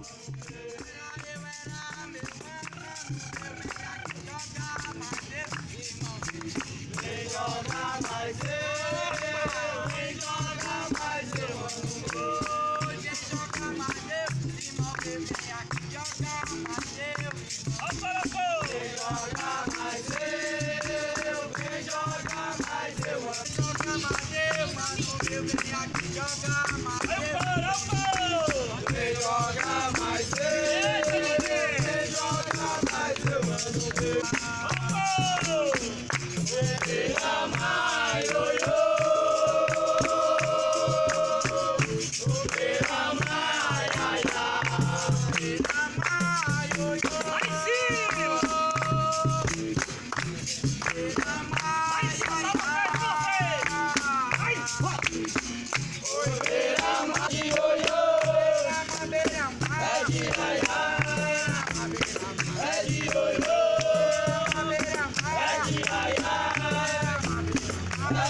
vem joga joga jogar.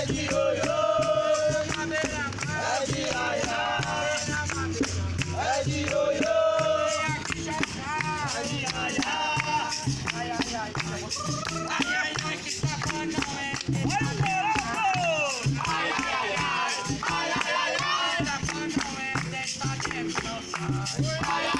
Ay, ay, ay.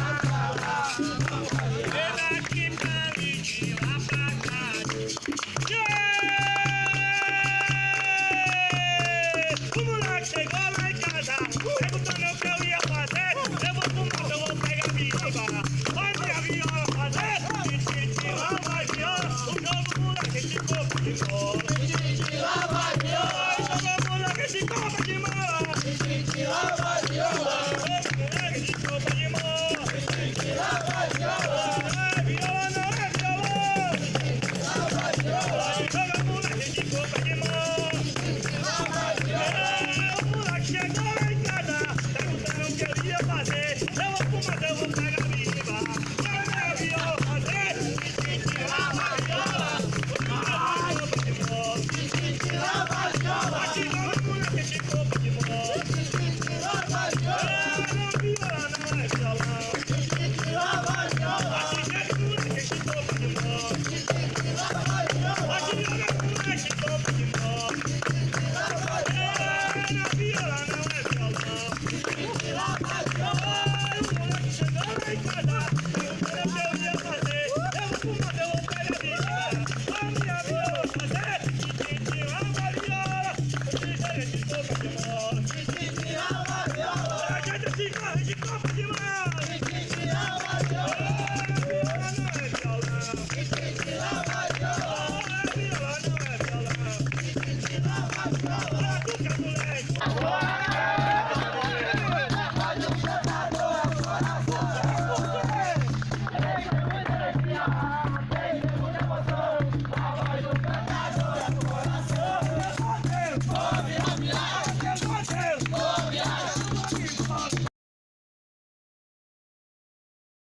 Thank you. Thank you.